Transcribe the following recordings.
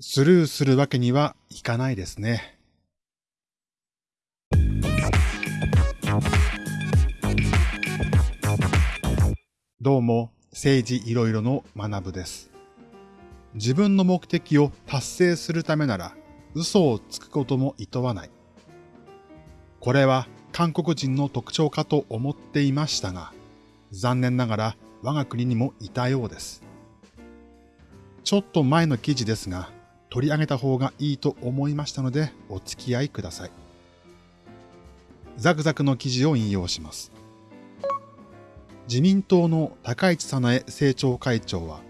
スルーするわけにはいかないですね。どうも、政治いろいろの学部です。自分の目的を達成するためなら、嘘をつくことも厭わない。これは韓国人の特徴かと思っていましたが、残念ながら我が国にもいたようです。ちょっと前の記事ですが、取り上げた方がいいと思いましたのでお付き合いください。ザクザクの記事を引用します。自民党の高市早苗政調会長は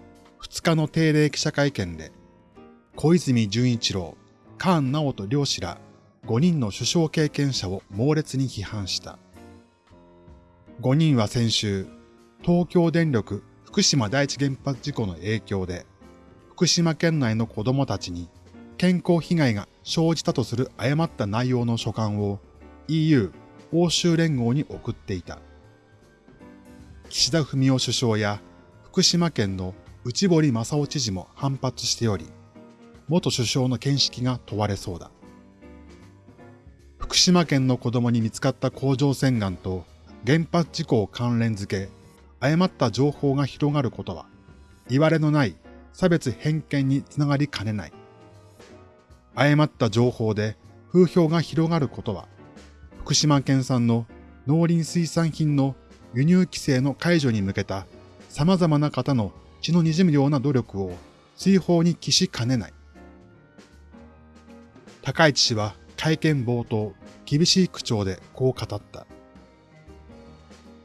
2日の定例記者会見で小泉純一郎、菅直人両氏ら5人の首相経験者を猛烈に批判した。5人は先週、東京電力福島第一原発事故の影響で福島県内の子供たちに健康被害が生じたとする誤った内容の書簡を EU 欧州連合に送っていた。岸田文雄首相や福島県の内堀正夫知事も反発しており、元首相の見識が問われそうだ。福島県の子供に見つかった甲状腺がんと原発事故を関連づけ、誤った情報が広がることは、言われのない差別偏見につながりかねない。誤った情報で風評が広がることは、福島県産の農林水産品の輸入規制の解除に向けた様々な方の血の滲むような努力を追放に帰しかねない。高市氏は会見冒頭、厳しい口調でこう語った。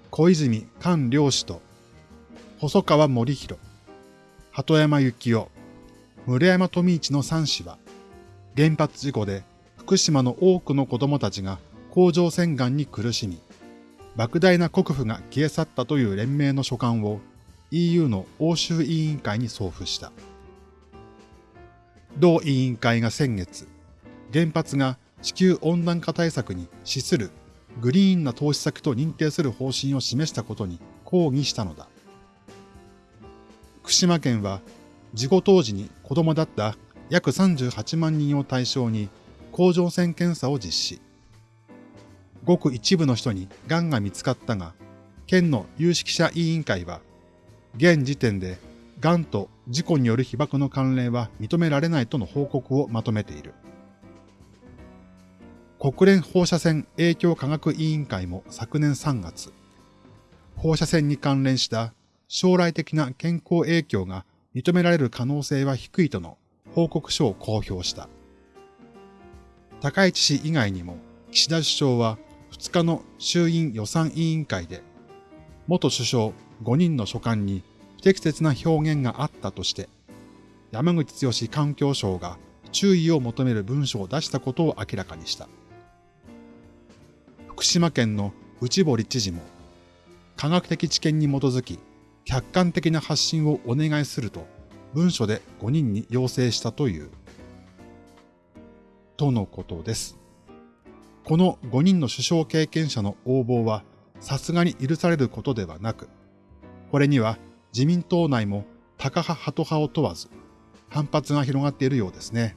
小泉菅良氏と細川森弘、鳩山幸夫、村山富一の三氏は、原発事故で福島の多くの子供たちが甲状腺がんに苦しみ、莫大な国府が消え去ったという連盟の書簡を EU の欧州委員会に送付した。同委員会が先月、原発が地球温暖化対策に資するグリーンな投資先と認定する方針を示したことに抗議したのだ。福島県は事故当時に子供だった約38万人を対象に甲状腺検査を実施。ごく一部の人に癌が見つかったが、県の有識者委員会は、現時点で癌と事故による被爆の関連は認められないとの報告をまとめている。国連放射線影響科学委員会も昨年3月、放射線に関連した将来的な健康影響が認められる可能性は低いとの報告書を公表した。高市氏以外にも岸田首相は2日の衆院予算委員会で元首相5人の書簡に不適切な表現があったとして山口剛環境省が注意を求める文書を出したことを明らかにした。福島県の内堀知事も科学的知見に基づき客観的な発信をお願いすると文書で5人に要請したという。とのことです。この5人の首相経験者の応募はさすがに許されることではなく、これには自民党内も高派派党派を問わず反発が広がっているようですね。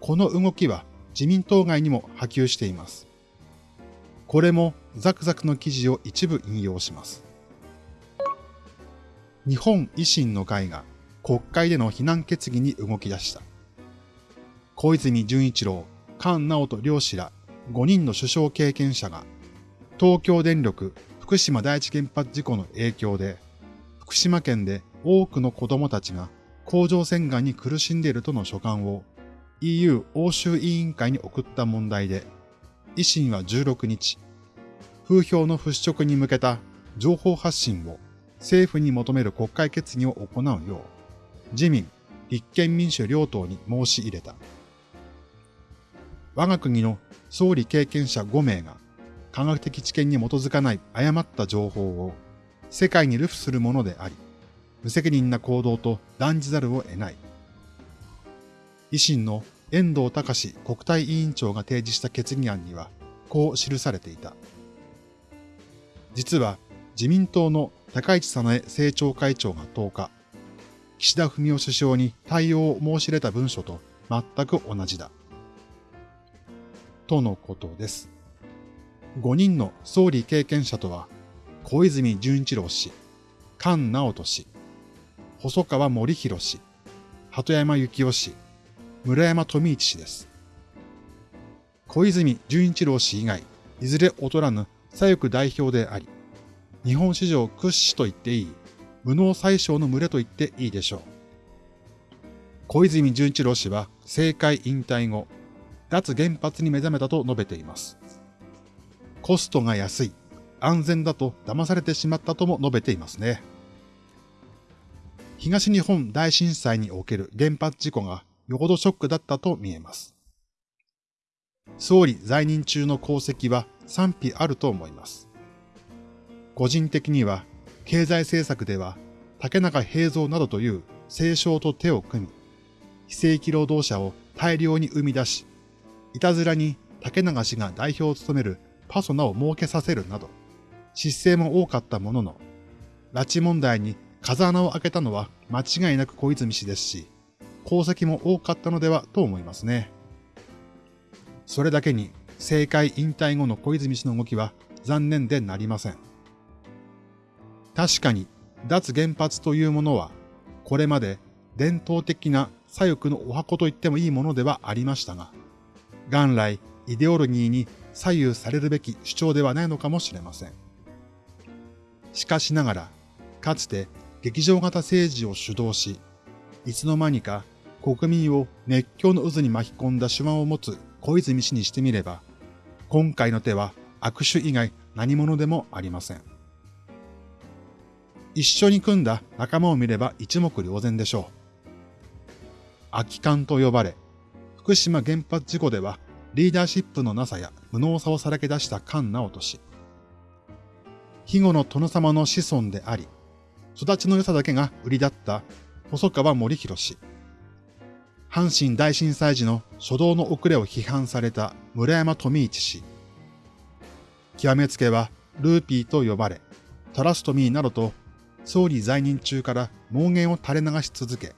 この動きは自民党外にも波及しています。これもザクザクの記事を一部引用します。日本維新の会が国会での非難決議に動き出した。小泉純一郎、菅直人両氏ら5人の首相経験者が東京電力福島第一原発事故の影響で福島県で多くの子供たちが甲状腺がんに苦しんでいるとの書簡を EU 欧州委員会に送った問題で維新は16日風評の払拭に向けた情報発信を政府に求める国会決議を行うよう、自民、立憲民主両党に申し入れた。我が国の総理経験者5名が科学的知見に基づかない誤った情報を世界に流布するものであり、無責任な行動と断じざるを得ない。維新の遠藤隆国対委員長が提示した決議案には、こう記されていた。実は自民党の高市早苗政調会長が10日、岸田文雄首相に対応を申し入れた文書と全く同じだ。とのことです。5人の総理経験者とは、小泉純一郎氏、菅直人氏、細川森弘氏、鳩山幸夫氏、村山富一氏です。小泉純一郎氏以外、いずれ劣らぬ左翼代表であり、日本史上屈指と言っていい、無能最小の群れと言っていいでしょう。小泉純一郎氏は政界引退後、脱原発に目覚めたと述べています。コストが安い、安全だと騙されてしまったとも述べていますね。東日本大震災における原発事故がよほどショックだったと見えます。総理在任中の功績は賛否あると思います。個人的には、経済政策では竹中平蔵などという清少と手を組み、非正規労働者を大量に生み出し、いたずらに竹永氏が代表を務めるパソナを設けさせるなど、失勢も多かったものの、拉致問題に風穴を開けたのは間違いなく小泉氏ですし、功績も多かったのではと思いますね。それだけに政界引退後の小泉氏の動きは残念でなりません。確かに脱原発というものは、これまで伝統的な左翼のお箱と言ってもいいものではありましたが、元来イデオロギーに左右されるべき主張ではないのかもしれません。しかしながら、かつて劇場型政治を主導し、いつの間にか国民を熱狂の渦に巻き込んだ手腕を持つ小泉氏にしてみれば、今回の手は握手以外何者でもありません。一緒に組んだ仲間を見れば一目瞭然でしょう。空き缶と呼ばれ、福島原発事故ではリーダーシップのなさや無能さをさらけ出した菅直人氏。庇護の殿様の子孫であり、育ちの良さだけが売りだった細川森弘氏。阪神大震災時の初動の遅れを批判された村山富一氏。極めつけはルーピーと呼ばれ、トラストミーなどと総理在任中から妄言を垂れ流し続け、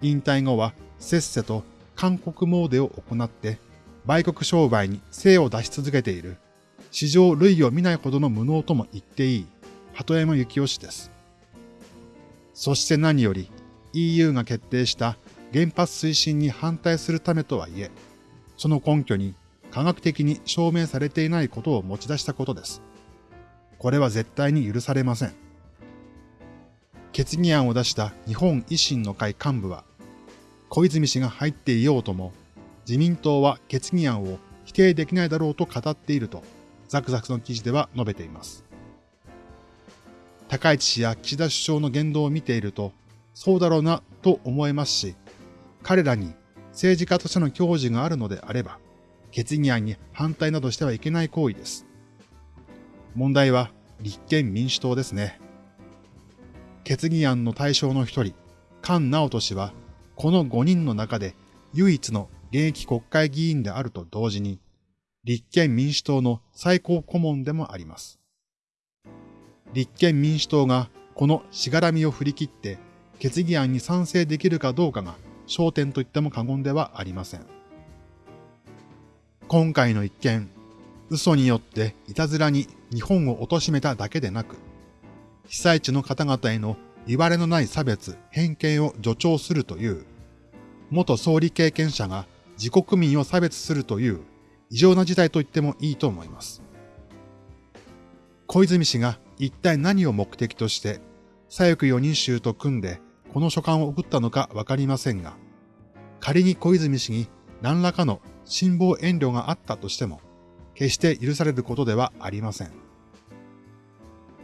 引退後はせっせと韓国詣でを行って売国商売に精を出し続けている、史上類を見ないほどの無能とも言っていい、鳩山幸夫氏です。そして何より EU が決定した原発推進に反対するためとはいえ、その根拠に科学的に証明されていないことを持ち出したことです。これは絶対に許されません。決議案を出した日本維新の会幹部は、小泉氏が入っていようとも、自民党は決議案を否定できないだろうと語っていると、ザクザクの記事では述べています。高市氏や岸田首相の言動を見ていると、そうだろうなと思えますし、彼らに政治家としての教授があるのであれば、決議案に反対などしてはいけない行為です。問題は立憲民主党ですね。決議案の対象の一人、菅直人氏は、この5人の中で唯一の現役国会議員であると同時に、立憲民主党の最高顧問でもあります。立憲民主党がこのしがらみを振り切って決議案に賛成できるかどうかが焦点と言っても過言ではありません。今回の一件、嘘によっていたずらに日本を貶めただけでなく、被災地の方々への言われのない差別、偏見を助長するという、元総理経験者が自国民を差別するという異常な事態と言ってもいいと思います。小泉氏が一体何を目的として左翼4人衆と組んでこの書簡を送ったのかわかりませんが、仮に小泉氏に何らかの辛抱遠慮があったとしても、決して許されることではありません。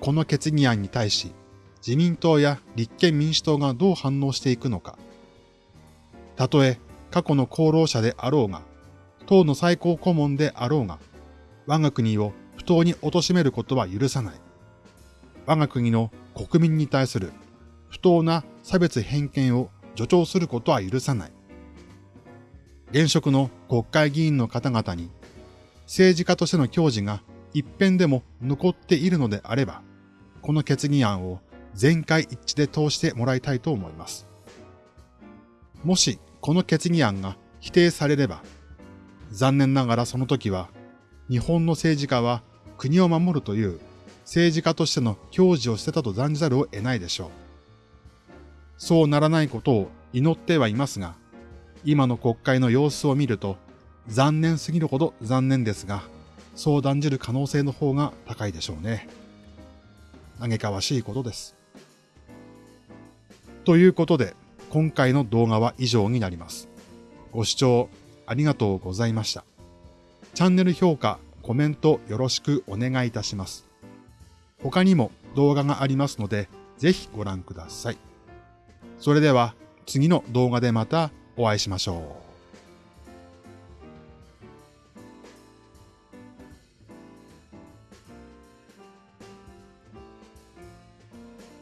この決議案に対し、自民党や立憲民主党がどう反応していくのか。たとえ過去の功労者であろうが、党の最高顧問であろうが、我が国を不当に貶めることは許さない。我が国の国民に対する不当な差別偏見を助長することは許さない。現職の国会議員の方々に政治家としての矜持が一辺でも残っているのであれば、この決議案を全会一致で通してもらいたいと思います。もしこの決議案が否定されれば、残念ながらその時は、日本の政治家は国を守るという政治家としての矜持を捨てたと断じざるを得ないでしょう。そうならないことを祈ってはいますが、今の国会の様子を見ると、残念すぎるほど残念ですが、そう断じる可能性の方が高いでしょうね。嘆かわしいことです。ということで、今回の動画は以上になります。ご視聴ありがとうございました。チャンネル評価、コメントよろしくお願いいたします。他にも動画がありますので、ぜひご覧ください。それでは次の動画でまたお会いしましょう。